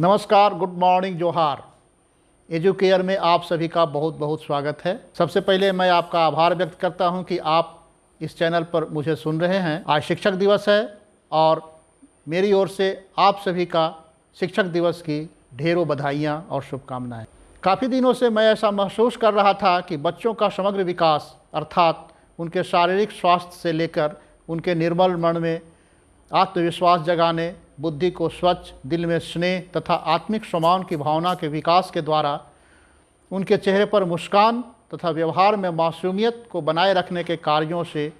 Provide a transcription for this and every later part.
नमस्कार, good morning, जोहार। Educare में आप सभी का बहुत बहुत स्वागत है। सबसे पहले मैं आपका आभार व्यक्त करता हूँ कि आप इस चैनल पर मुझे सुन रहे हैं। आज शिक्षक दिवस है और मेरी ओर से आप सभी का शिक्षक दिवस की ढेरों बधाइयाँ और शुभकामनाएँ। काफ़ी दिनों से मैं ऐसा महसूस कर रहा था कि बच्चों का समग्र विकास, अर्थात उनके शारीरिक स्वास्थ्य से लेकर उनके निर्मल मन में आत्मविश्वास जगाने बुद्धि को स्वच्छ, दिल में स्नेह तथा आत्मिक सम्मान की भावना के विकास के द्वारा उनके चेहरे पर मुस्कान तथा व्यवहार में मासूमियत को बनाए रखने के कार्यों से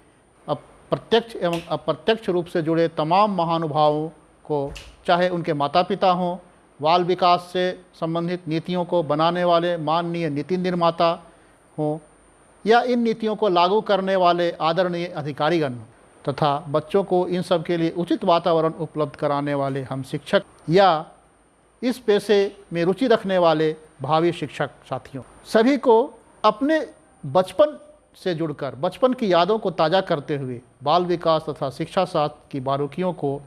प्रत्यक्ष एवं अप्रत्यक्ष रूप से जुड़े तमाम महानुभावों को, चाहे उनके माता पिता हों, बाल विकास से संबंधित नीतियों को बनाने वाले माननीय नीति निर्माता हों या इन नीतियों को लागू करने वाले आदरणीय अधिकारीगण हों। तथा बच्चों को इन सब के लिए उचित वातावरण उपलब्ध कराने वाले हम शिक्षक या इस पेशे में रुचि रखने वाले भावी शिक्षक साथियों। सभी को अपने बचपन से जुड़कर, बचपन की यादों को ताज़ा करते हुए, बाल विकास तथा शिक्षा शास्त्र की बारीकियों को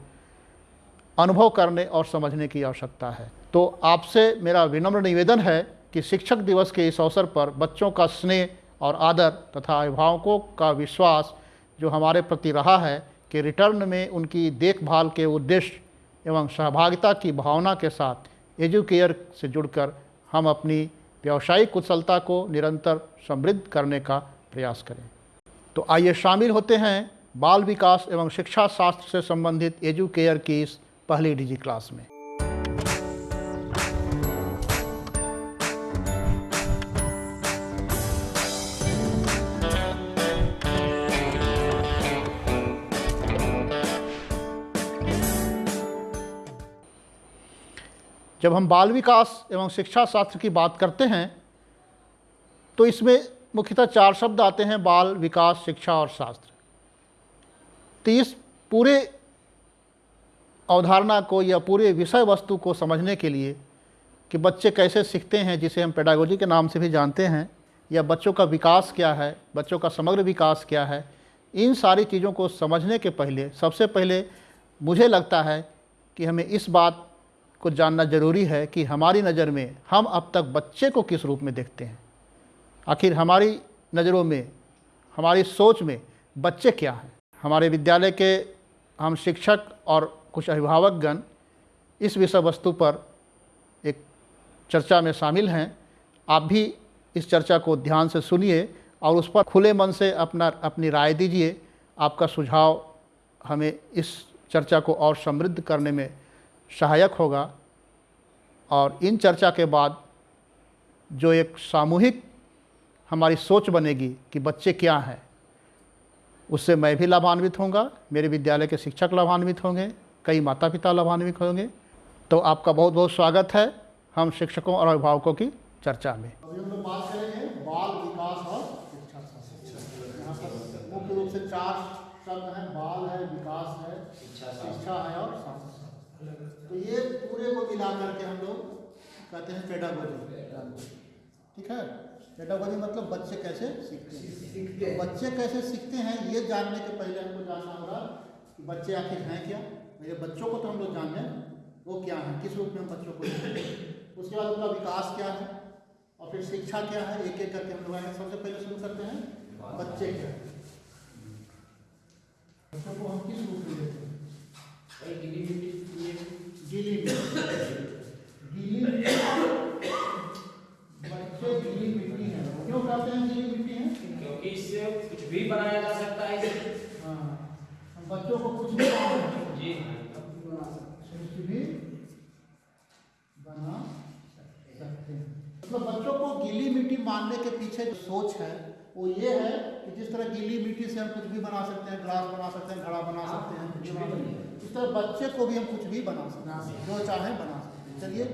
अनुभव करने और समझने की आवश्यकता है। तो आपसे मेरा विनम्र निवेदन है कि शिक्षक दिवस के इस अवसर पर बच्चों का स्नेह और आदर तथा अभिभावकों का विश्वास जो हमारे प्रति रहा है कि रिटर्न में उनकी देखभाल के उद्देश्य एवं सहभागिता की भावना के साथ एजुकेयर से जुड़कर हम अपनी व्यावसायिक कुशलता को निरंतर समृद्ध करने का प्रयास करें। तो आइए शामिल होते हैं बाल विकास एवं शिक्षा शास्त्र से संबंधित एजुकेयर की इस पहली डिजी क्लास में। जब हम बाल विकास एवं शिक्षा शास्त्र की बात करते हैं तो इसमें मुख्यतः चार शब्द आते हैं, बाल, विकास, शिक्षा और शास्त्र। तो इस पूरे अवधारणा को या पूरे विषय वस्तु को समझने के लिए कि बच्चे कैसे सीखते हैं, जिसे हम पेडागोजी के नाम से भी जानते हैं, या बच्चों का विकास क्या है, बच्चों का समग्र विकास क्या है, इन सारी चीज़ों को समझने के पहले, सबसे पहले मुझे लगता है कि हमें इस बात को जानना ज़रूरी है कि हमारी नज़र में हम अब तक बच्चे को किस रूप में देखते हैं? आखिर हमारी नज़रों में, हमारी सोच में बच्चे क्या हैं? हमारे विद्यालय के हम शिक्षक और कुछ अभिभावकगण इस विषय वस्तु पर एक चर्चा में शामिल हैं। आप भी इस चर्चा को ध्यान से सुनिए और उस पर खुले मन से अपना, अपनी राय दीजिए। आपका सुझाव हमें इस चर्चा को और समृद्ध करने में सहायक होगा और इन चर्चा के बाद जो एक सामूहिक हमारी सोच बनेगी कि बच्चे क्या हैं, उससे मैं भी लाभान्वित होऊँगा, मेरे विद्यालय के शिक्षक लाभान्वित होंगे, कई माता पिता लाभान्वित होंगे। तो आपका बहुत बहुत स्वागत है हम शिक्षकों और अभिभावकों की चर्चा में। अभी हम बाल विकास और शिक्षा। मुख्य रूप से चार शब्द हैं, बाल है, विकास है, शिक्षा है और तो ये पूरे को मिला करके हम लोग कहते हैं पेडागोजी ठीक है? पेडागोजी मतलब बच्चे कैसे सीखते हैं? तो बच्चे कैसे सीखते हैं ये जानने के पहले हमको जानना होगा कि बच्चे आखिर हैं क्या? मेरे बच्चों को तो हम लोग जान लें वो क्या है? किस रूप में हम बच्चों को उसके बाद उनका विकास क्या है? और फिर शिक्षा क्या है? एक एक करके हम लोग आएँगे सबसे पहले शुरू करते हैं बच्चे क्या बच्चों को हम किस रूप में देते हैं गीली गीली बच्चे गीली मिट्टी है क्यों कहते हैं गीली मिट्टी है क्योंकि इससे कुछ भी बनाया जा सकता है इसे। हाँ बच्चों को कुछ भी बना सकते हैं। जी। भी बना सकते हैं। मतलब बच्चों को गीली मिट्टी मानने के पीछे जो सोच है वो ये है कि जिस तरह गीली मिट्टी से हम कुछ भी बना सकते हैं ग्लास बना सकते हैं घड़ा बना सकते हैं कुछ भी बना सकते इस तरह बच्चे को भी हम कुछ भी बना सकते हैं जो चाहे बना सकते हैं। चलिए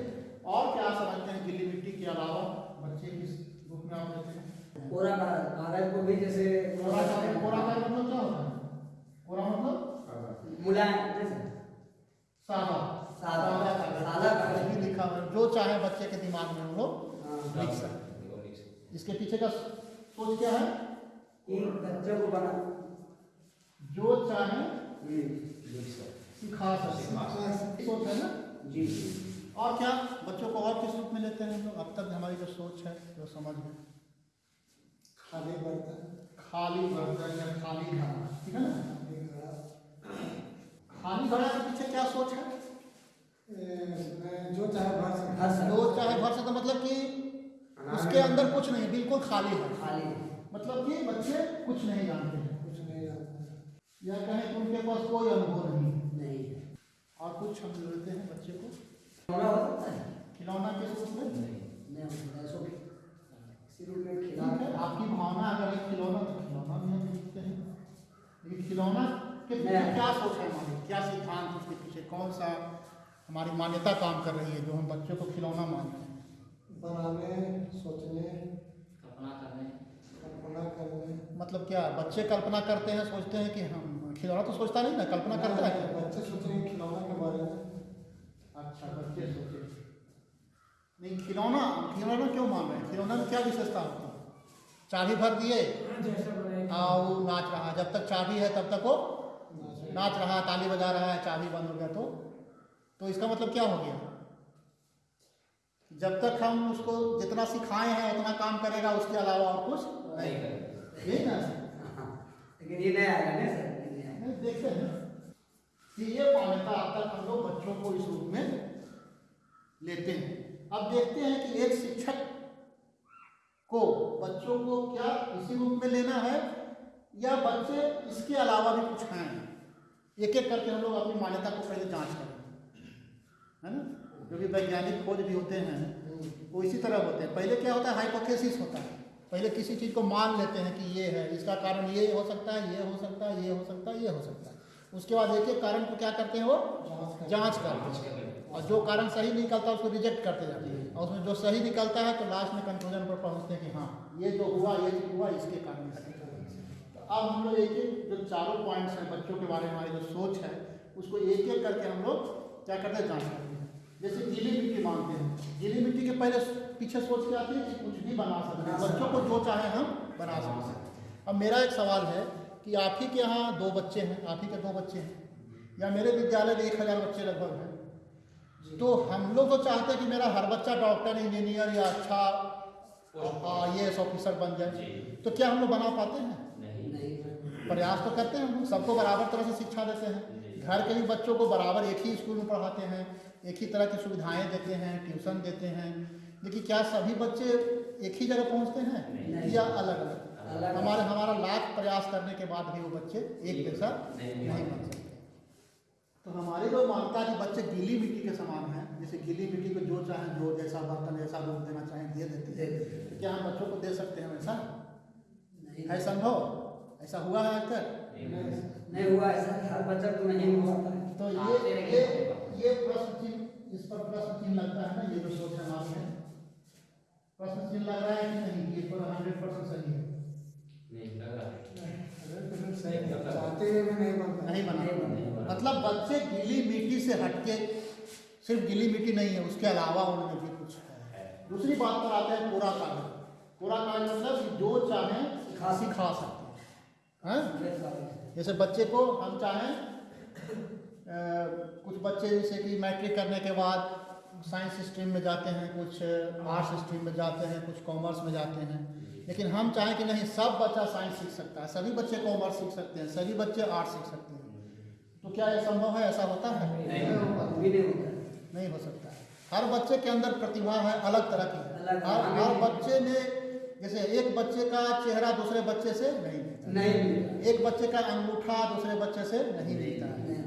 और क्या समझते हैं गीली मिट्टी के अलावा बच्चे किस रूप में आप लेते हैं? कोरा का कागज़ को भी जैसे कोरा का कोरा का मतलब क्या होता है? कोरा मतलब? मुलायम जैसे। सादा। सादा। कागज़ सादा कुछ कागज़ भी लिखा हुआ जो चाहे बच्चे के दिमाग में हम लोग हाँ। लिख सकते हैं। इसके पीछे का सोच क्या है? कि बच्चों को बना। जो चाहे सिखा सकते हैं। सोच है ना? जी। और क्या? बच्चों को और किस रूप में लेते हैं हम लोग? अब तक हमारी जो सोच है जो समझ है। खाली बर्तन खाली बर्तन या खाली घड़ा ठीक है ना? खाली घड़ा। खाली घड़ा के पीछे क्या सोच है? जो चाहे भर सकते दो चाहे भर सकते मतलब कि उसके अंदर कुछ नहीं बिल्कुल खाली है। खाली मतलब कि बच्चे कुछ नहीं जानते। हैं कुछ नहीं आता या कहें कि उनके पास कोई अनुभव नहीं नहीं है। और कुछ हम लेते हैं बच्चे को। खिलौना हो सकता है? खिलौना के रूप में? नहीं हो सकता ऐसो किसी रूप में ठीक है आपकी भावना अगर है खिलौना तो खिलौना भी हम लिखते हैं। लेकिन खिलौना के पीछे। क्या सोच है हमारी क्या सिद्धांत उसके पीछे? कौन सा हमारी मान्यता काम कर रही है जो हम बच्चों को खिलौना मानते हैं? बनाने सोचने कल्पना करने। कल्पना करने। मतलब क्या बच्चे कल्पना करते हैं सोचते हैं कि हम खिलौना तो सोचता नहीं ना कल्पना करता है? बच्चे सोचेंगे खिलौना के बारे में। अच्छा बच्चे सोचे नहीं खिलौना खिलौना क्यों मान रहे हैं? खिलौना में क्या विशेषता होती है? चाबी भर दिए जैसे और वो नाच रहा जब तक चाबी है तब तक वो नाच रहा ताली बजा रहा है चाबी बंद हो गया तो। तो इसका मतलब क्या हो गया? जब तक हम उसको जितना सिखाए हैं उतना काम करेगा उसके अलावा और कुछ नहीं करेगा यही ना? लेकिन ये नहीं आएगा नहीं सर? देखते हैं। कि ये मान्यता अब तक हम लोग बच्चों को इस रूप में लेते हैं। अब देखते हैं कि एक शिक्षक को बच्चों को क्या इसी रूप में लेना है, या बच्चे इसके अलावा भी कुछ हैं? एक एक करके हम लोग अपनी मान्यता को पहले जाँच करें। है ना? क्योंकि वैज्ञानिक खोज भी होते हैं, वो इसी तरह होते हैं। पहले क्या होता है? हाइपोथेसिस होता है। पहले किसी चीज़ को मान लेते हैं कि ये है, इसका कारण ये हो सकता है, ये हो सकता है, ये हो सकता है, ये हो सकता है। उसके बाद एक एक कारण को क्या करते हैं वो? जाँच करते हैं। और जो कारण सही निकलता है उसको रिजेक्ट करते जाते हैं। और उसमें जो सही निकलता है तो लास्ट में कंक्लूजन पर पहुँचते हैं कि हाँ ये जो हुआ, ये चीज़ हुआ, इसके कारण तो अब हम लोग एक एक जो चारों पॉइंट्स हैं, बच्चों के बारे में, हमारी जो सोच है, उसको एक एक करके हम लोग क्या करते हैं करते हैं। जैसे गीली मिट्टी मानते हैं। गीली मिट्टी के पहले पीछे सोच के आती है कि कुछ भी बना सकते हैं। बच्चों को जो चाहे हम बना सकते हैं। अब मेरा एक सवाल है कि आप ही के यहाँ दो बच्चे हैं, आप ही के दो बच्चे हैं? या मेरे विद्यालय में एक हज़ार बच्चे लगभग हैं? तो हम लोग तो चाहते हैं कि मेरा हर बच्चा डॉक्टर इंजीनियर या अच्छा आई एस ऑफिसर बन जाए। तो क्या हम लोग बना पाते हैं? नहीं। नहीं प्रयास तो करते हैं हम लोग सबको बराबर तरह से शिक्षा देते हैं। घर के भी बच्चों को बराबर एक ही स्कूल में पढ़ाते हैं एक ही तरह की सुविधाएँ देते हैं ट्यूशन देते हैं। लेकिन क्या सभी बच्चे एक ही जगह पहुँचते हैं? नहीं। या अलग अलग हमारे हमारा लाख प्रयास करने के बाद भी वो बच्चे एक जैसा नहीं। नहीं। बन सकते। तो हमारी जो मानता है कि बच्चे गीली मिट्टी के समान हैं। जैसे गीली मिट्टी को जो चाहे जो जैसा बर्तन जैसा रूप देना चाहे दे देती है। है। तो क्या हम बच्चों को दे सकते हैं वैसा? नहीं। है संभव? ऐसा हुआ है आज तक नहीं हुआ ऐसा बच्चा को नहीं हो पाता तो हाँ, ये ये ये प्रश्न चिन्ह इस पर प्रश्न चिन्ह लगता है ना ये जो सोच हमारी है। प्रश्न चिन्ह लग रहा है कि नहीं? ये पर हंड्रेड परसेंट सही है। नहीं लग रहा है। है। चाहते हुए नहीं बनता नहीं बना नहीं नहीं बना। मतलब बच्चे गीली मिट्टी से हटके सिर्फ़ गीली मिट्टी नहीं है, उसके अलावा उनमें भी कुछ है। दूसरी बात पर आते हैं पूरा कागज़ पूरा कागज़ मतलब जो चाहें सिखा सकते हैं। हैं? जैसे बच्चे को हम चाहें कुछ बच्चे जैसे कि मैट्रिक करने के बाद साइंस स्ट्रीम में जाते हैं, कुछ आर्ट्स स्ट्रीम में जाते हैं, कुछ कॉमर्स में जाते हैं। लेकिन हम चाहें कि नहीं, सब बच्चा साइंस सीख सकता है, सभी बच्चे कॉमर्स सीख सकते हैं, सभी बच्चे आर्ट्स सीख सकते हैं। तो क्या यह संभव है? ऐसा होता है? नहीं नहीं होता है। नहीं हो सकता है। हर बच्चे के अंदर प्रतिभा है अलग तरह की। है हर हर बच्चे में जैसे एक बच्चे का चेहरा दूसरे बच्चे से नहीं मिलता। नहीं एक बच्चे का अंगूठा दूसरे बच्चे से नहीं मिलता। है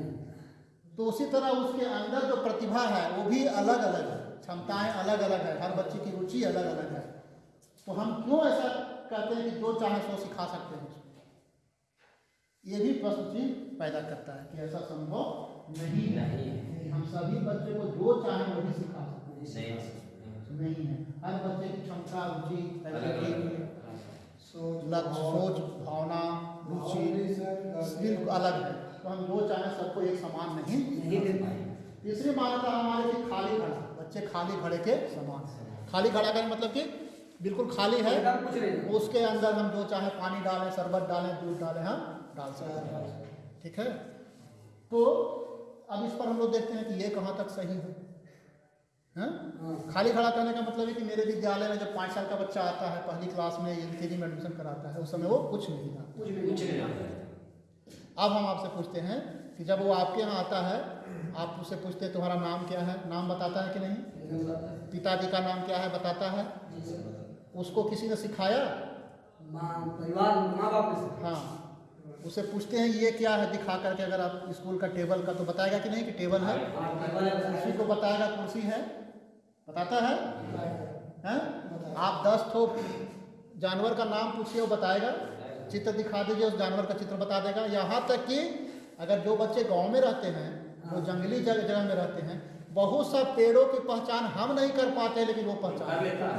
तो उसी तरह उसके अंदर जो प्रतिभा है वो भी अलग अलग है। क्षमताएँ अलग अलग है। हर बच्चे की रुचि अलग अलग है। तो हम क्यों ऐसा कहते हैं कि जो चाहे सो सिखा सकते हैं? ये भी प्रश्न चिन्ह पैदा करता है कि ऐसा संभव नहीं है। नहीं है। हम सभी बच्चे को जो चाहे वही सिखा सकते नहीं हैं नहीं है। हर बच्चे की क्षमता रुचि अलग सोच लक्ष्य सोच भावना रुचि बिल्कुल अलग है। तो हम जो चाहें सबको एक समान नहीं नहीं दे पाए तीसरी मान्यता हमारे की खाली घड़ा। बच्चे खाली घड़े के समान हैं। खाली घड़ा का मतलब कि बिल्कुल खाली है। उसके अंदर हम जो चाहे पानी डालें शरबत डालें दूध डालें हम हैं। ठीक है? तो अब इस पर हम लोग देखते हैं कि ये कहाँ तक सही है। हाँ? हाँ। खाली खड़ा करने का मतलब है कि मेरे विद्यालय में जब पाँच साल का बच्चा आता है पहली क्लास में एल में एडमिशन कराता है उस समय वो कुछ नहीं जानता। कुछ भी कुछ नहीं आता अब हम आपसे पूछते हैं कि जब वो आपके यहाँ आता है आप उससे पूछते हैं तुम्हारा नाम क्या है? नाम बताता है कि नहीं। पिताजी का नाम क्या है बताता है? उसको किसी ने सिखाया? माँ परिवार माँ बाप ने। हाँ। उससे पूछते हैं ये क्या है? दिखा करके अगर आप स्कूल का टेबल का तो बताएगा कि नहीं कि टेबल है? कुर्सी को बताएगा कुर्सी है? बताता है? हैं? आप दस ठो जानवर का नाम पूछिए वो बताएगा। चित्र दिखा दीजिए उस जानवर का चित्र बता देगा। यहाँ तक कि अगर जो बच्चे गाँव में रहते हैं वो जंगली जगह जगह में रहते हैं बहुत सा पेड़ों की पहचान हम नहीं कर पाते लेकिन वो पहचान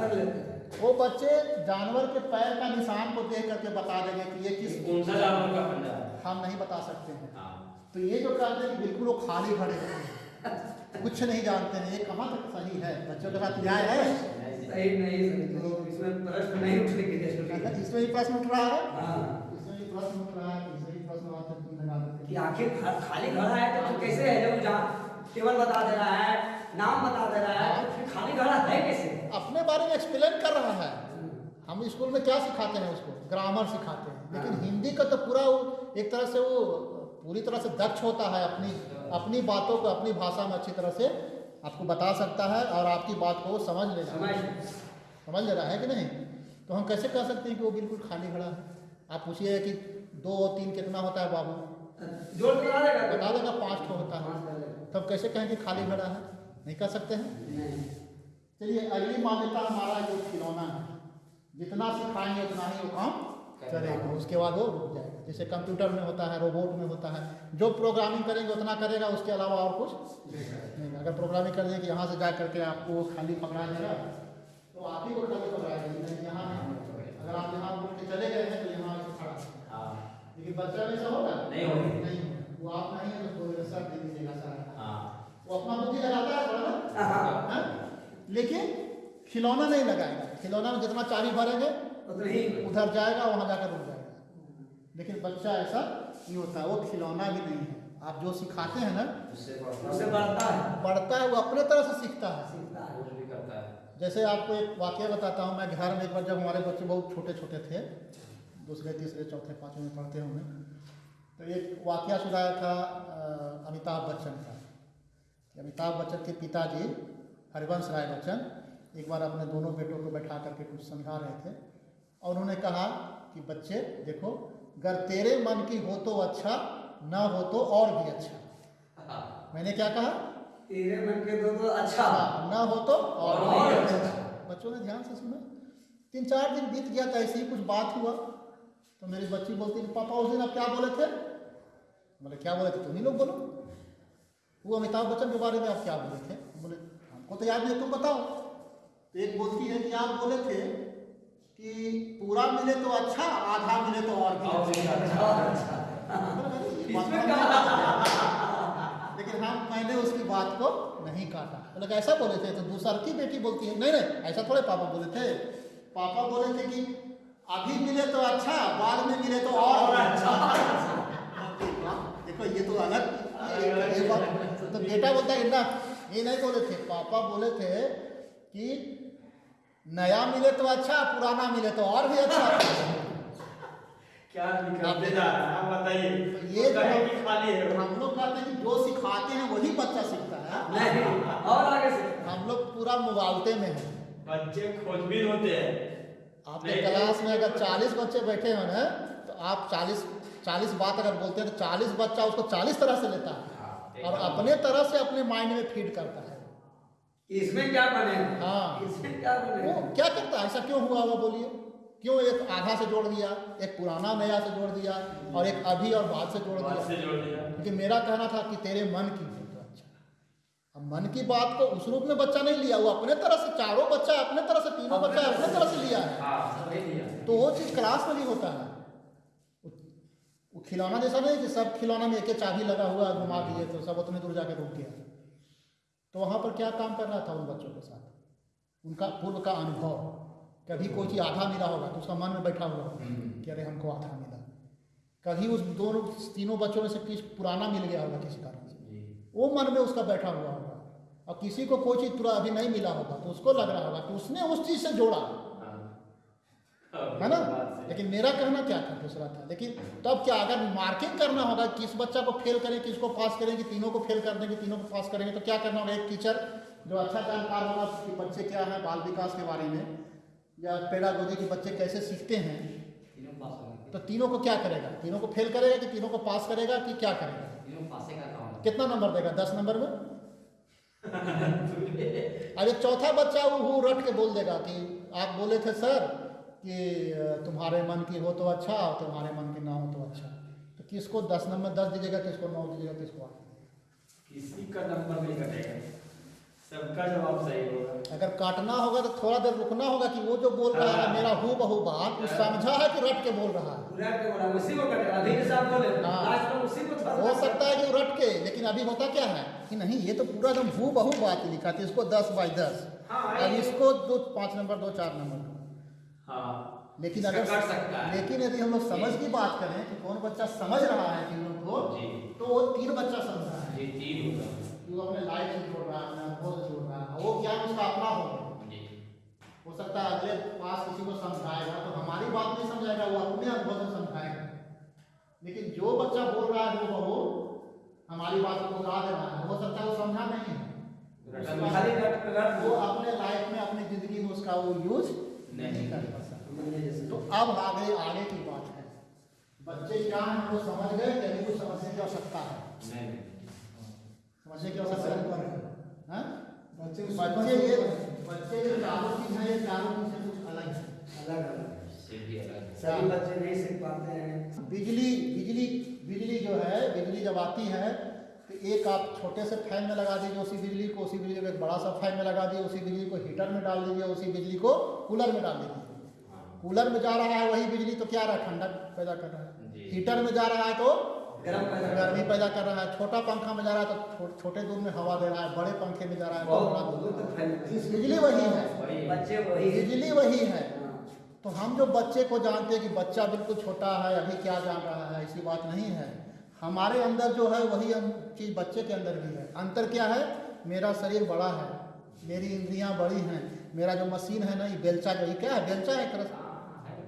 कर लेते हैं। वो बच्चे जानवर के पैर का निशान को देख करके बता देंगे कि ये किस कौन सा जानवर का हम नहीं बता सकते हैं। हाँ। तो ये जो कहते हैं कि बिल्कुल वो खाली खड़े हैं। कुछ नहीं जानते हैं। ये कहाँ तक सही है? बच्चों के साथ न्याय है? नहीं इसमें प्रश्न नहीं उठेंगे इसमें भी प्रश्न उठ रहा है? हाँ। इसमें भी प्रश्न उठ रहा है इसमें भी प्रश्न आते हैं, तुम लगा देते कि आखिर खाली खड़ा है तो कैसे है? जब जहाँ केवल बता दे रहा है नाम बता दे रहा है फिर खाली खड़ा है कैसे? अपने बारे में एक्सप्लेन कर रहा है। हम स्कूल में क्या सिखाते हैं उसको? ग्रामर सिखाते हैं। लेकिन। हिंदी का तो पूरा वो एक तरह से वो पूरी तरह से दक्ष होता है अपनी अपनी बातों को अपनी भाषा में अच्छी तरह से आपको बता सकता है और आपकी बात को समझ लेगा समझ। समझ ले रहा है कि नहीं? तो हम कैसे कह सकते हैं कि वो बिल्कुल खाली खड़ा है? आप पूछिए कि दो और तीन कितना होता है बाबू? बता देगा पाँच ठो होता है। तब कैसे कहें कि खाली खड़ा है? नहीं कह सकते हैं? चलिए अगली मान्यता हमारा जो खिलौना है जितना सिखाएँगे उतना ही वो काम करेगा उसके बाद वो रुक जाएगा। जैसे कंप्यूटर में होता है रोबोट में होता है जो प्रोग्रामिंग करेंगे उतना करेगा उसके अलावा और कुछ नहीं अगर प्रोग्रामिंग कर देंगे यहाँ से जा करके आपको खाली पकड़ा देगा तो आप ही को खाली पकड़ाएगा यहाँ अगर आप यहाँ उठ के चले गए हैं तो यहाँ खड़ा हाँ। लेकिन बच्चा में ऐसा होगा? नहीं होगा। नहीं वो आप नहीं है तो कोई सर दे दीजिएगा सारा। हाँ। वो अपना बुद्धि लगाता है हाँ, हाँ? लेकिन खिलौना नहीं लगाएगा। खिलौना में जितना चाबी भरेंगे उधर जाएगा वहाँ जाकर रुक जाएगा। लेकिन बच्चा ऐसा नहीं होता वो खिलौना भी नहीं है। आप जो सिखाते हैं ना उससे बढ़ता है। बढ़ता है। वो अपने तरह से सीखता है। सीखता जैसे आपको एक वाक्य बताता हूँ मैं घर में एक बार जब हमारे बच्चे बहुत छोटे छोटे थे दूसरे तीसरे चौथे पाँचवें में पढ़ते होंगे तो एक वाक्य सुनाया था अमिताभ बच्चन का अमिताभ बच्चन के पिताजी हरिवंश राय बच्चन एक बार अपने दोनों बेटों को बैठा करके कुछ समझा रहे थे। और उन्होंने कहा कि बच्चे देखो अगर तेरे मन की हो तो अच्छा न हो तो और भी अच्छा। हाँ। मैंने क्या कहा? तेरे मन के दो तो अच्छा। हाँ, न हो तो और और भी अच्छा। अच्छा। बच्चों ने ध्यान से सुना। तीन चार दिन बीत गया था ऐसे ही कुछ बात हुआ। तो मेरी बच्ची बोलती कि पापा उस दिन आप क्या बोले थे? बोले क्या बोले थे? तुम ही लोग बोलो। वो अमिताभ बच्चन के बारे में आप क्या बोले थे? बोले हमको तो याद नहीं तुम बताओ। तो एक बोलती है कि आप बोले थे कि पूरा मिले तो अच्छा आधा मिले तो और भी अच्छा अच्छा। तो नहीं लेकिन हम मैंने उसकी बात को नहीं काटा। बोले कि ऐसा बोले थे तो दूसरा की बेटी बोलती है नहीं नहीं ऐसा थोड़े पापा बोले थे। पापा बोले थे कि अभी मिले तो अच्छा बाद में मिले तो और और अच्छा। देखो ये तो अलग तो बेटा बोलता है ना ये नहीं बोले थे। पापा बोले थे कि नया मिले तो अच्छा पुराना मिले तो और भी अच्छा। क्या है बताइए। तो ये हम- खाली है। हम लोग कहते हैं जो सिखाते हैं वही बच्चा सीखता है नहीं और आगे हम लोग पूरा मुगावते में हैं। बच्चे खोजबीन होते हैं। आपके क्लास में अगर 40 बच्चे बैठे हो ना तो आप 40 40 बात अगर बोलते हैं तो 40 बच्चा उसको 40 तरह से लेता है। हाँ, और अपने तरह से अपने माइंड में फ़ीड करता है। इसमें क्या बनेगा हाँ। इसमें क्या बने? वो क्या करता है? ऐसा क्यों हुआ होगा बोलिए? क्यों एक आधा से जोड़ दिया एक पुराना नया से जोड़ दिया और एक अभी और बाद से जोड़ बात दिया से जोड़ दिया। क्योंकि मेरा कहना था कि तेरे मन की हो तो अच्छा। अब मन की बात को उस रूप में बच्चा नहीं लिया वो अपने तरह से चारों बच्चा अपने तरह से तीनों बच्चा अपने तरह से लिया है। हाँ तो वो चीज़ क्लास में भी होता है। वो- वो खिलौना जैसा नहीं कि सब खिलौना में एक एक चाबी लगा हुआ है, घुमा दिए तो सब उतने दूर जाके रुक गया। तो वहाँ पर क्या काम कर रहा था उन बच्चों के साथ? उनका पूर्व का अनुभव। कभी कोई चीज़ आधा मिला होगा तो उसका मन में बैठा हुआ होगा कि अरे हमको आधा मिला। कभी उस दोनों तीनों बच्चों में से किस पुराना मिल गया होगा किसी कारण से? वो मन में उसका बैठा हुआ होगा। और किसी को कोई चीज़ पूरा अभी नहीं मिला होगा तो उसको लग रहा होगा कि उसने उस चीज़ से जोड़ा। है। ना? लेकिन मेरा कहना क्या था दूसरा था। लेकिन तब क्या अगर मार्किंग करना होगा किस बच्चा को फेल करें किसको पास करें कि तीनों को फेल कर देंगे तीनों को पास करेंगे तो क्या करना होगा? एक टीचर जो अच्छा जानकार होगा कि बच्चे क्या है बाल विकास के बारे में या पेडागोजी के बच्चे कैसे सीखते हैं तो तीनों को क्या करेगा? तीनों को फेल करेगा कि तीनों को पास करेगा कि क्या करेगा? कितना नंबर देगा? दस नंबर में? अरे चौथा बच्चा वो रट के बोल देगा कि आप बोले थे सर कि तुम्हारे मन की हो तो अच्छा और तुम्हारे मन की ना हो तो अच्छा। तो किसको दस नंबर दस दीजिएगा किसको नौ दीजिएगा किसको आठ? किसी का नंबर नहीं कटेगा। सबका जवाब सही होगा। अगर काटना होगा तो थोड़ा देर रुकना होगा कि वो जो बोल रहा है हाँ। मेरा हु बहु बात वो समझा है कि रट के बोल रहा है? के बोला उसी को कटेगा हाँ। उसी को हो सकता है कि रट के लेकिन अभी होता क्या है कि नहीं ये तो पूरा एकदम हु बहु बात लिखा था इसको दस बाई दस। हाँ, अब इसको दो पाँच नंबर दो चार नंबर। हाँ। लेकिन अगर कट सकता है। लेकिन यदि हम लोग समझ की बात करें कि कौन बच्चा समझ रहा है तीनों को तो वो तीन बच्चा समझ रहा है। तीन होगा वो अपने लाइफ से जोड़ रहा है अपने अनुभव से जोड़ रहा है। वो ज्ञान उसका अपना होगा हो सकता है अगले पास किसी को समझाएगा तो हमारी बात नहीं समझाएगा वो अपने अनुभव से समझाएगा। लेकिन जो बच्चा बोल रहा है वो वो हमारी बात को दे रहा है। हो सकता है वो समझा नहीं है। वो अपने लाइफ में अपनी ज़िंदगी में उसका वो यूज़ नहीं। कर तो अब आगे आगे की बात है। बच्चे क्या हैं वो समझ गए कि कुछ समझने की आवश्यकता है। समझने की आवश्यकता है। हाँ? बच्चे बच्चे ये बच्चे ये चारों चीज़ है ये चारों चीज़ से कुछ अलग है। अलग अलग है। सभी बच्चे नहीं सीख पाते हैं। बिजली बिजली बिजली जो है बिजली जब आती है तो एक आप छोटे से फ़ैन में लगा दीजिए उसी बिजली को उसी बिजली को एक बड़ा सा फ़ैन में लगा दीजिए उसी बिजली को हीटर में डाल दीजिए उसी बिजली को कूलर में डाल दीजिए। कूलर में जा रहा है वही बिजली तो क्या रहा है? ठंडक पैदा कर रहा है। हीटर में जा रहा है तो गर्म गर्मी पैदा कर रहा है। छोटा पंखा में जा रहा है तो छो, छोटे दूर में हवा दे रहा है। बड़े पंखे में जा रहा है तो बड़ा दूर। बिजली वही है। बच्चे बिजली वही है। हाँ। तो हम जो बच्चे को जानते हैं कि बच्चा बिल्कुल छोटा है अभी क्या जान रहा है ऐसी बात नहीं है। हमारे अंदर जो है वही चीज़ बच्चे के अंदर भी है। अंतर क्या है? मेरा शरीर बड़ा है मेरी इंद्रियाँ बड़ी हैं मेरा जो मशीन है ना ये बेलचा जो ये क्या है? बेलचा है एक तरह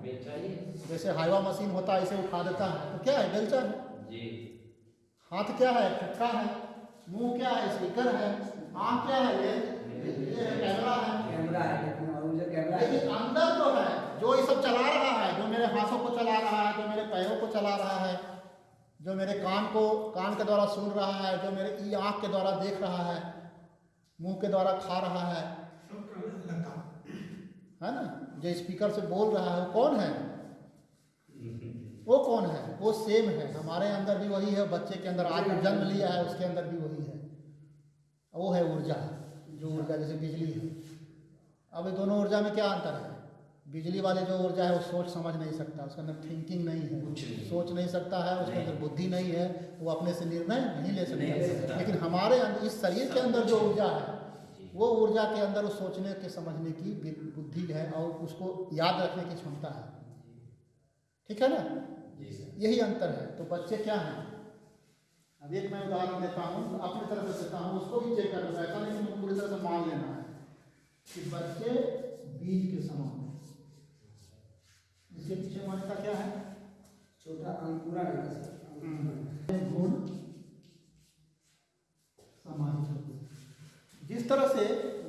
हाँ ही जैसे हाइवा मशीन होता है इसे उठा देता है। तो क्या है बेलचा है जी। हाथ क्या है? चक्का है। मुँह क्या है? स्पीकर है। आँख क्या है? ये ये कैमरा है। कैमरा है कैमरा है। लेकिन अंदर जो है जो ये सब चला रहा है जो मेरे हाथों को चला रहा है जो मेरे पैरों को चला रहा है जो मेरे कान को कान के द्वारा सुन रहा है जो मेरे ई आँख के द्वारा देख रहा है मुँह के द्वारा खा रहा है है ना? जो स्पीकर से बोल रहा है वो कौन है? वो कौन है? वो सेम है। हमारे अंदर भी वही है बच्चे के अंदर आज जन्म लिया है उसके अंदर भी वही है। वो है ऊर्जा जो ऊर्जा जैसे बिजली है। अब ये दोनों ऊर्जा में क्या अंतर है? बिजली वाली जो ऊर्जा है वो सोच समझ नहीं सकता। उसके अंदर थिंकिंग नहीं है। नहीं। सोच नहीं सकता है उसके अंदर बुद्धि नहीं है। वो अपने से निर्णय नहीं ले सकता। लेकिन हमारे इस शरीर के अंदर जो ऊर्जा है। वो ऊर्जा के अंदर उस सोचने के समझने की बुद्धि है और उसको याद रखने की क्षमता है। ठीक है ना? यही अंतर है। तो बच्चे क्या हैं? अब एक मैं उदाहरण देता हूँ अपनी तरफ़ से देता हूँ उसको भी चेक कर लेना ऐसा नहीं कि पूरी तरह से मान लेना है कि बच्चे बीज के समान हैं। इसके पीछे मान्यता क्या है? छोटा अंकुरा सकता गुण सामाजिक होते जिस तरह से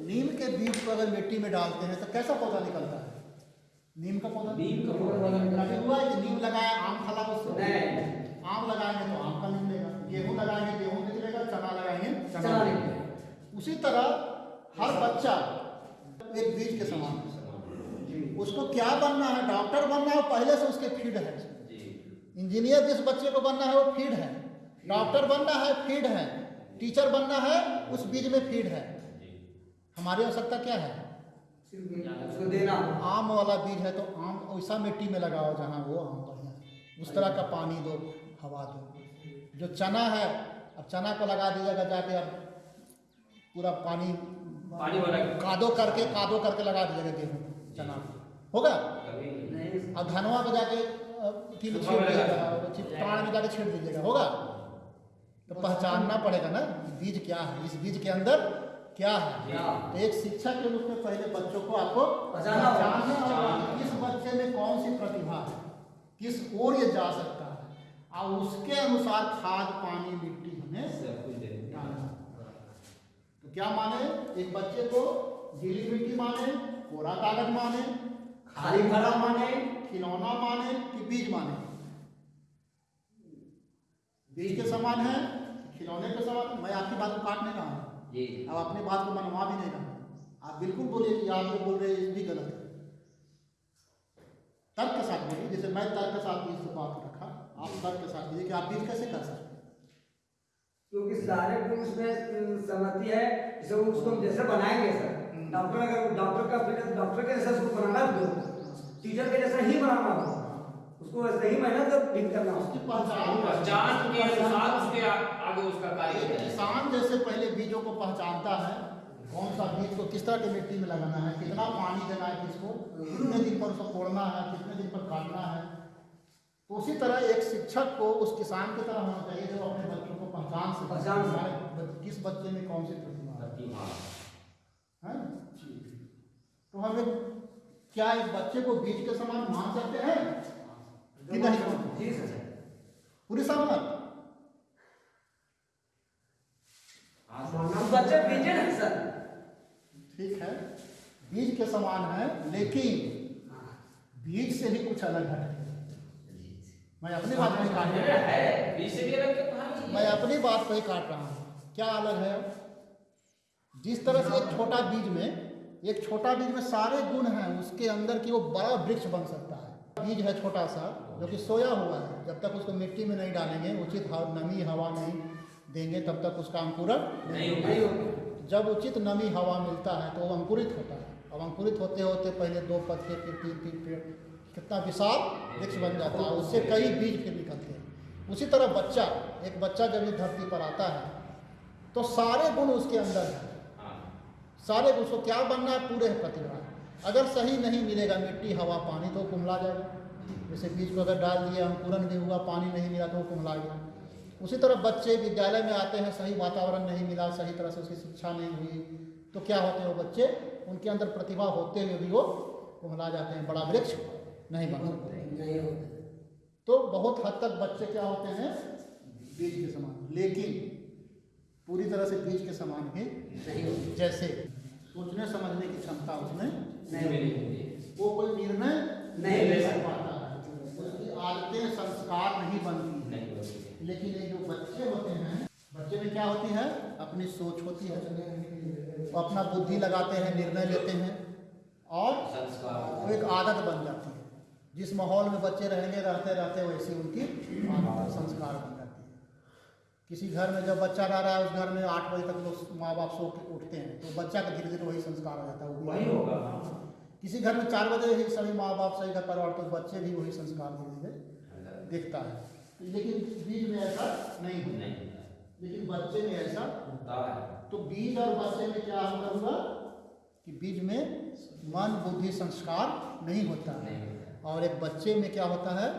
नीम के बीज को अगर मिट्टी में डालते हैं तो कैसा पौधा निकलता है? नीम का पौधा? नीम का पौधा है। नीम लगाया आम उससे नहीं। आम लगाएँगे तो आम का निकलेगा गेहूँ लगाएँगे गेहूँ निकलेगा चना लगाएँगे। चना निकलेगा उसी तरह हर बच्चा एक बीज के समान। है। उसको क्या बनना है? डॉक्टर बनना है पहले से उसके फ़ीड है। इंजीनियर जिस बच्चे को बनना है वो फ़ीड है। डॉक्टर बनना है फ़ीड है। टीचर बनना है उस बीज में फ़ीड है। हमारी आवश्यकता क्या है? उसको देना आम वाला बीज है तो आम वैसा मिट्टी में लगाओ जहाँ वो आम बढ़िया है। उस तरह का पानी दो हवा दो। जो चना है अब चना को लगा दीजिएगा जाके अब पूरा पानी पानी कादो करके कादो करके लगा दीजिएगा गेहूँ चना। होगा? अब धनवा को जाके अथी में छीट में दीजिएगा दो। में जाके छीट दीजिएगा। होगा? तो पहचानना पड़ेगा ना बीज क्या है? इस बीज के अंदर क्या है? तो एक शिक्षक के रूप में पहले बच्चों को आपको पहचानना होगा। कि किस बच्चे में कौन सी प्रतिभा है किस ओर ये जा सकता है। और उसके अनुसार खाद पानी मिट्टी हमें तो क्या माने? एक बच्चे को गीली मिट्टी माने कोरा कागज़ माने खाली घड़ा माने खिलौना माने कि बीज माने? बीज के समान है खिलौने के समान? मैं आपकी बात को काट नहीं रहा हूँ। जी अब अपनी बात को मनवा भी नहीं रहा। आप बिल्कुल बोलिए कि आप जो बोल रहे हैं ये भी गलत है। तर्क के साथ बोलिए जैसे मैं तर्क के साथ बीज से बात रखा आप तर्क के साथ बोलिए कि आप बीज कैसे कर सकते क्योंकि सारे गुण उसमें सहमति है जैसे उसको हम जैसे बनाएँगे सर। डॉक्टर अगर डॉक्टर का फिर डॉक्टर के जैसा उसको बनाना टीचर के जैसा ही बनाना उसको ही ठीक करना उसकी पहचान पहचान के अनुसार उसके आगे उसका कार्य किसान जैसे पहले बीजों को पहचानता है कौन सा बीज को किस तरह की मिट्टी में लगाना है कितना पानी देना है किसको कितने दिन पर उसको तोड़ना है कितने दिन पर काटना है। तो उसी तरह एक शिक्षक को उस किसान की तरह होना चाहिए जो अपने बच्चों को पहचान से पहचान किस बच्चे में कौन सी प्रतिभा है? हैं? तो हमें क्या एक बच्चे को बीज के समान मान सकते हैं? नहीं पूरी सहमत हाँ बच्चे बीजे नहीं सर। ठीक है। बीज के समान है लेकिन बीज से भी कुछ अलग है। मैं अपनी बात पे काट रहा हूँ। है बीच से भी अलग मैं अपनी बात पे ही काट रहा हूँ। क्या अलग है? जिस तरह से एक छोटा बीज में एक छोटा बीज में सारे गुण हैं उसके अंदर की वो बड़ा वृक्ष बन सकता है। बीज है छोटा सा जो कि सोया हुआ है। जब तक उसको मिट्टी में नहीं डालेंगे उचित नमी हवा नहीं देंगे तब तक उसका अंकुरण नहीं होगा। जब उचित नमी हवा मिलता है तो वो अंकुरित होता है। अब अंकुरित होते होते पहले दो पत्ते फिर तीन तीन पेड़ कितना विशाल वृक्ष बन जाता है। उससे कई बीज फिर निकलते हैं। उसी तरह बच्चा एक बच्चा जब इस धरती पर आता है तो सारे गुण उसके अंदर हैं। हाँ। सारे गुण उसको क्या बनना है? पूरे है प्रतिभा। अगर सही नहीं मिलेगा मिट्टी हवा पानी तो कुमला जाएगा। जैसे बीज को अगर डाल दिया अंकुरन नहीं हुआ पानी नहीं मिला तो वो कुमला गया। उसी तरह बच्चे विद्यालय में आते हैं सही वातावरण नहीं मिला सही तरह से उसकी शिक्षा नहीं हुई तो क्या होते हैं वो बच्चे? उनके अंदर प्रतिभा होते हुए भी वो कुमला जाते हैं बड़ा वृक्ष नहीं बन सकते। नहीं तो बहुत हद तक बच्चे क्या होते हैं? बीज के समान। लेकिन पूरी तरह से बीज के समान होगा जैसे सोचने समझने की क्षमता उसमें नहीं। नहीं होगी वो कोई निर्णय नहीं ले पाता उसकी आदतें संस्कार नहीं बनती नहीं लेकिन ये जो बच्चे होते हैं बच्चे में क्या होती है? अपनी सोच होती है। वो अपना बुद्धि लगाते हैं निर्णय लेते हैं और वो एक आदत बन जाती है। जिस माहौल में बच्चे रहेंगे रहते रहते वैसी उनकी संस्कार बन जाती है। किसी घर में जब बच्चा रह रहा है उस घर में आठ बजे तक लोग माँ बाप सो के उठते हैं तो बच्चा का धीरे धीरे वही संस्कार हो जाता है वही होगा। किसी घर में चार बजे ही सभी माँ बाप सही घर परिवार तो बच्चे भी वही संस्कार धीरे धीरे दिखता है। लेकिन बीज में ऐसा नहीं होता। लेकिन बच्चे में ऐसा होता है। तो बीज और बच्चे में क्या अंतर हुआ कि बीज में मन बुद्धि संस्कार नहीं होता। है और एक बच्चे में क्या होता है?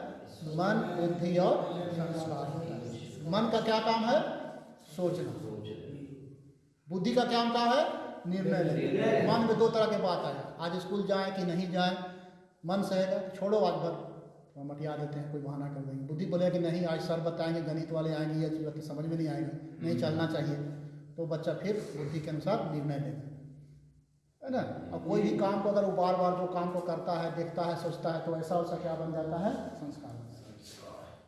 मन बुद्धि और संस्कार होता है। मन का क्या काम है? सोचना। बुद्धि का क्या काम है? निर्णय निर्णय। मन में दो तरह के बात आया आज स्कूल जाए कि नहीं जाए मन सहेगा कि छोड़ो आज भर तो मटिया देते हैं कोई बहाना कर देंगे। बुद्धि बोलेगा कि नहीं आज सर बताएँगे गणित वाले आएँगे ये चीज़ समझ में नहीं आएँगे। नहीं चलना चाहिए। तो बच्चा फिर बुद्धि के अनुसार निर्णय लेगा है। ना? और कोई भी काम को अगर वो बार बार जो काम को करता है देखता है सोचता है तो ऐसा वैसा क्या बन जाता है? संस्कार।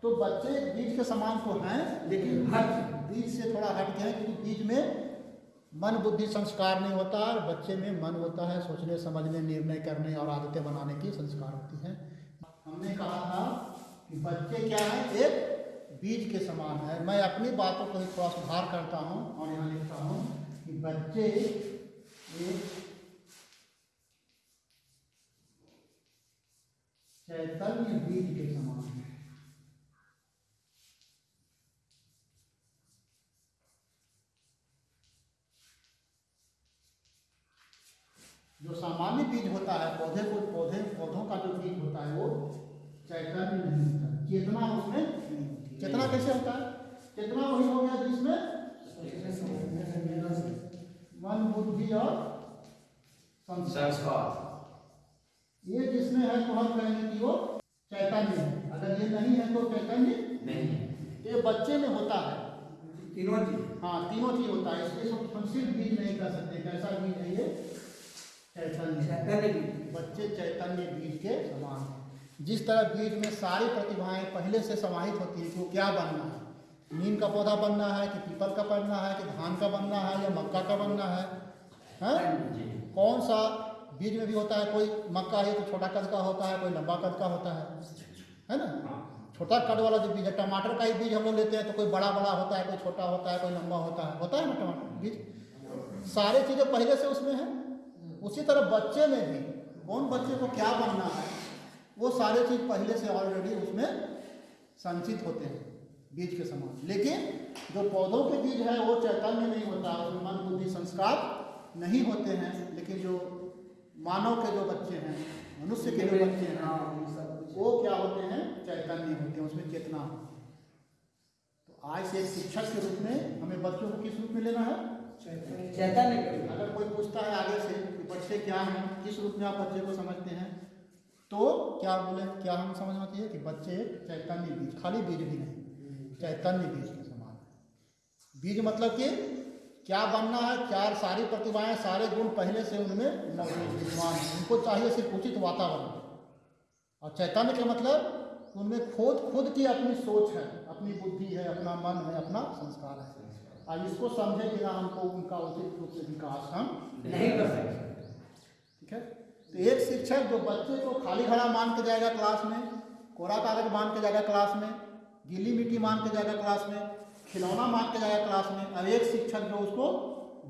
तो बच्चे बीज के समान तो हैं लेकिन हट। बीज से थोड़ा हट गए क्योंकि बीज में मन बुद्धि संस्कार नहीं होता और बच्चे में मन होता है सोचने, समझने, निर्णय करने और आदतें बनाने की संस्कार होती है। हमने कहा था कि बच्चे क्या है? एक बीज के समान है। मैं अपनी बातों को ही थोड़ा सुधार करता हूँ और यहाँ लिखता हूँ कि बच्चे एक चैतन्य बीज के समान है जो सामान्य बीज होता है पौधे को पौधे पौधों का जो बीज होता है वो चैतन्य नहीं होता। चेतना उसमें चेतना कैसे होता है? चेतना वही हो गया जिसमें मन बुद्धि और संस्कार। ये जिसमें है तो हम कहेंगे कि वो चैतन्य है। अगर ये नहीं है तो चैतन्य नहीं। ये बच्चे में होता है। तीनों चीज़। हाँ तीनों चीज़ होता है। इसलिए हम सिर्फ़ बीज नहीं कर सकते। कैसा बीज है ये? चैतन्य। की बच्चे चैतन्य बीज के समान हैं। जिस तरह बीज में सारी प्रतिभाएँ पहले से समाहित होती है कि वो क्या बनना है? नीम का पौधा बनना है कि पीपल का बनना है कि धान का बनना है या मक्का का बनना है? हैं? कौन सा बीज में भी होता है? कोई मक्का है तो छोटा कद का होता है कोई लंबा कद का होता है। है ना? छोटा कद वाला जो बीज है टमाटर का ही बीज हम लोग लेते हैं तो कोई बड़ा बड़ा होता है कोई छोटा होता है कोई लंबा होता है। होता है ना टमाटर बीज? सारी चीज़ें पहले से उसमें है? उसी तरह बच्चे में भी कौन बच्चे को क्या बनना है वो सारे चीज़ पहले से ऑलरेडी उसमें संचित होते हैं बीज के समान। लेकिन जो पौधों के बीज है वो चैतन्य नहीं होता उसमें मन बुद्धि संस्कार नहीं होते हैं लेकिन जो मानव के जो बच्चे हैं मनुष्य के जो बच्चे हैं हाँ। वो क्या होते हैं चैतन्य होते हैं उसमें चेतना होती है। तो आज से एक शिक्षक के रूप में हमें बच्चों को किस रूप में लेना है? चैतन्य। अगर कोई पूछता है आगे से कि बच्चे क्या हैं, किस रूप में आप बच्चे को समझते हैं तो क्या बोले, क्या हम समझना चाहिए कि बच्चे चैतन्य बीज, खाली बीज भी नहीं चैतन्य बीज के समान बीज मतलब कि क्या बनना है चार सारी प्रतिभाएँ, सारे गुण पहले से उनमें मौजूद विद्यमान हैं। उनको चाहिए सिर्फ़ उचित वातावरण। और चैतन्य का मतलब उनमें खुद खुद की अपनी सोच है, अपनी बुद्धि है, अपना मन है, अपना संस्कार है। और इसको समझे बिना हमको उनका उचित रूप से विकास हम नहीं कर सकते। ठीक है? तो एक शिक्षक जो बच्चे को खाली खड़ा मान के जाएगा क्लास में कोरा कागज़ मान के जाएगा क्लास में गीली मिट्टी मान के जाएगा क्लास में खिलौना मान के जाएगा क्लास में और एक शिक्षक जो उसको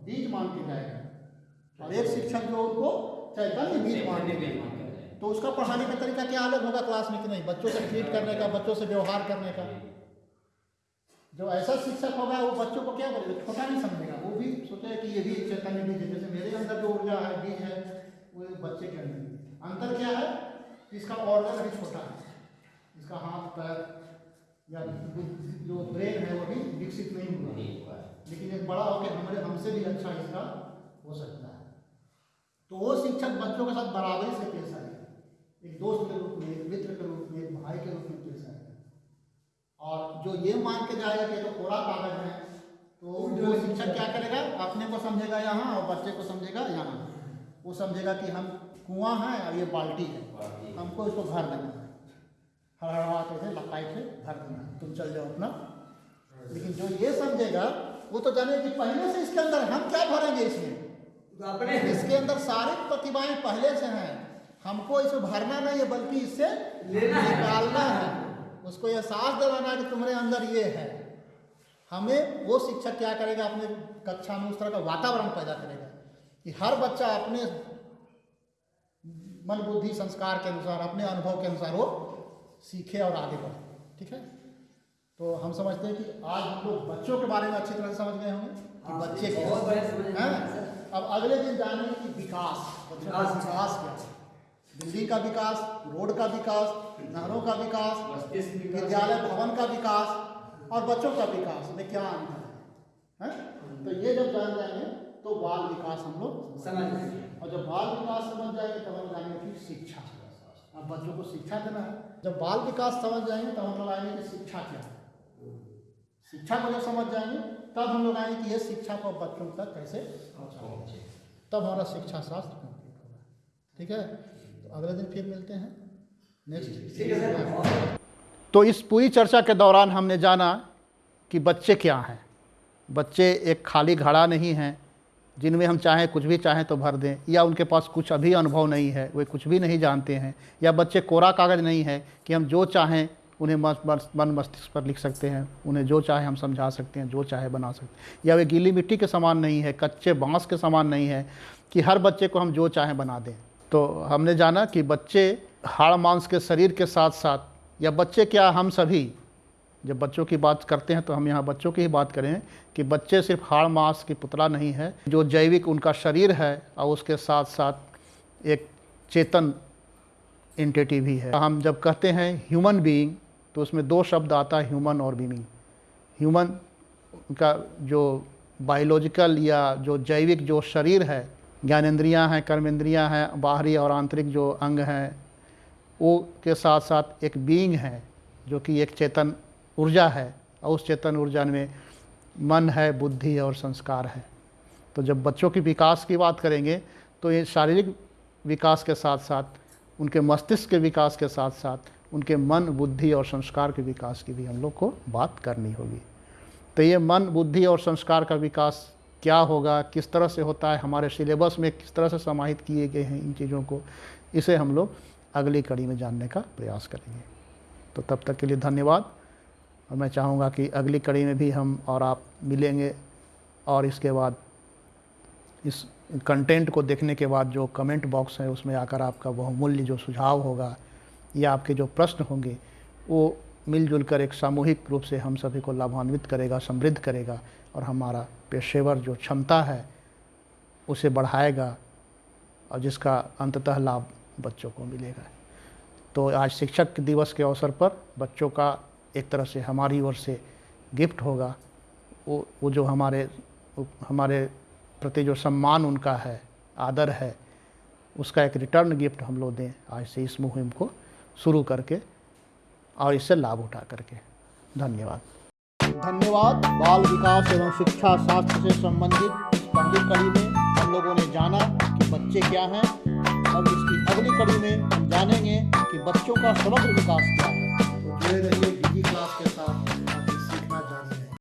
बीज मान के जाएगा। और एक शिक्षक जो उसको चैतन्य बीज मान के जाएगा। तो उसका पढ़ाने का तरीका क्या अलग होगा क्लास में कि नहीं? बच्चों से ट्रीट करने का बच्चों से व्यवहार करने का। जो ऐसा शिक्षक होगा वो बच्चों को क्या बोलेगा छोटा नहीं समझेगा। वो भी सोचेगा कि ये भी चैतन्य बीज है। जैसे मेरे अंदर जो ऊर्जा है बीज है वो बच्चे के अंदर। अंतर क्या है? कि इसका ऑर्गन अभी छोटा है। इसका हाथ पैर या जो ब्रेन है वो भी विकसित नहीं हुआ। है। लेकिन एक बड़ा होकर हमारे हमसे भी अच्छा इसका हो सकता है। तो वो शिक्षक बच्चों के साथ बराबरी से पेश आएगा एक दोस्त के रूप में एक मित्र के रूप में एक भाई के रूप में। और जो ये मान के जाएगा कि ये तो कोरा कागज़ है तो वो शिक्षक क्या करेगा? अपने को समझेगा यहाँ और बच्चे को समझेगा यहाँ। वो समझेगा कि हम कुआँ हैं और ये बाल्टी है। हमको इसको भर देना है। हर हड़हड़ाते थे लपाई थे भर देना है। तुम चल जाओ अपना। लेकिन जो ये समझेगा वो तो जाने कि पहले से इसके अंदर हम क्या भरेंगे इसमें? तो अपने इसके अंदर सारी प्रतिभाएँ पहले से हैं। हमको इसमें भरना नहीं है बल्कि इससे लेना है। निकालना है। उसको यह साहस दिलाना है कि तुम्हारे अंदर ये है। हमें वो शिक्षक क्या करेगा? अपने कक्षा में उस तरह का वातावरण पैदा करेगा कि हर बच्चा अपने मन बुद्धि संस्कार के अनुसार अपने अनुभव के अनुसार वो सीखे और आगे बढ़े। ठीक है? तो हम समझते हैं कि आज हम लोग बच्चों के बारे में अच्छी तरह से समझ गए होंगे कि हाँ, बच्चे क्या हैं? अब अगले दिन जानेंगे कि विकास बच्चों का विकास। विकास क्या है। बिल्डिंग का विकास रोड का विकास नहरों का विकास विद्यालय भवन का विकास और बच्चों का विकास। में क्या अंतर है? हैं? तो ये जब जान जाएँगे तो बाल विकास हम लोग समझ जाएँगे। और जब बाल विकास समझ जाएँगे तब हम जानेंगे कि शिक्षा। अब बच्चों को शिक्षा देना है। जब बाल विकास समझ जाएँगे तब हम लोग आएँगे कि शिक्षा क्या है? शिक्षा को जब समझ जाएँगे तब हम लोग आएँगे कि ये शिक्षा को बच्चों तक कैसे तब हमारा शिक्षा शास्त्र कंप्लीट होगा। ठीक है? तो अगले दिन फिर मिलते हैं। तो इस पूरी चर्चा के दौरान हमने जाना कि बच्चे क्या हैं। बच्चे एक खाली घड़ा नहीं हैं, जिनमें हम चाहें कुछ भी चाहें तो भर दें, या उनके पास कुछ अभी अनुभव नहीं है, वे कुछ भी नहीं जानते हैं, या बच्चे कोरा कागज़ नहीं है कि हम जो चाहें उन्हें मन मस्तिष्क पर लिख सकते हैं, उन्हें जो चाहे हम समझा सकते हैं, जो चाहे बना सकते हैं। या वे गीली मिट्टी के समान नहीं है, कच्चे बाँस के समान नहीं है कि हर बच्चे को हम जो चाहें बना दें। तो हमने जाना कि बच्चे हाड़ मांस के शरीर के साथ साथ, या बच्चे क्या हम सभी, जब बच्चों की बात करते हैं तो हम यहाँ बच्चों की ही बात करें कि बच्चे सिर्फ़ हाड़ मांस की पुतला नहीं है, जो जैविक उनका शरीर है, और उसके साथ साथ एक चेतन एंटिटी भी है। हम जब कहते हैं ह्यूमन बीइंग तो उसमें दो शब्द आता है ह्यूमन और बीइंग ह्यूमन का जो बायोलॉजिकल या जो जैविक जो शरीर है ज्ञानेंद्रियाँ हैं, कर्मेंद्रियाँ हैं, बाहरी और आंतरिक जो अंग हैं वो के साथ साथ एक बीइंग है, जो कि एक चेतन ऊर्जा है, और उस चेतन ऊर्जा में मन है, बुद्धि और संस्कार है। तो जब बच्चों की विकास की बात करेंगे तो ये शारीरिक विकास के साथ साथ, उनके मस्तिष्क के विकास के साथ साथ, उनके मन, बुद्धि और संस्कार के विकास की भी हम लोग को बात करनी होगी। तो ये मन, बुद्धि और संस्कार का विकास क्या होगा, किस तरह से होता है, हमारे सिलेबस में किस तरह से समाहित किए गए हैं इन चीज़ों को, इसे हम लोग अगली कड़ी में जानने का प्रयास करेंगे। तो तब तक के लिए धन्यवाद। और मैं चाहूँगा कि अगली कड़ी में भी हम और आप मिलेंगे और इसके बाद इस कंटेंट को देखने के बाद जो कमेंट बॉक्स है, उसमें आकर आपका बहुमूल्य जो सुझाव होगा या आपके जो प्रश्न होंगे, वो मिलजुल कर एक सामूहिक रूप से हम सभी को लाभान्वित करेगा, समृद्ध करेगा और हमारा पेशेवर जो क्षमता है, उसे बढ़ाएगा और जिसका अंततः लाभ बच्चों को मिलेगा। तो आज शिक्षक दिवस के अवसर पर बच्चों का एक तरह से हमारी ओर से गिफ्ट होगा। वो वो जो हमारे हमारे प्रति जो सम्मान उनका है, आदर है, उसका एक रिटर्न गिफ्ट हम लोग दें आज से इस मुहिम को शुरू करके और इससे लाभ उठा करके। धन्यवाद। धन्यवाद। बाल विकास एवं शिक्षा शास्त्र से संबंधित इस कड़ी में हम लोगों ने जाना कि बच्चे क्या हैं अब इसकी अगली कड़ी में जानेंगे कि बच्चों का समग्र विकास क्या है। तो जुड़े रहिए डिजी क्लास के साथ।